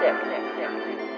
sip, sip, sip, sip.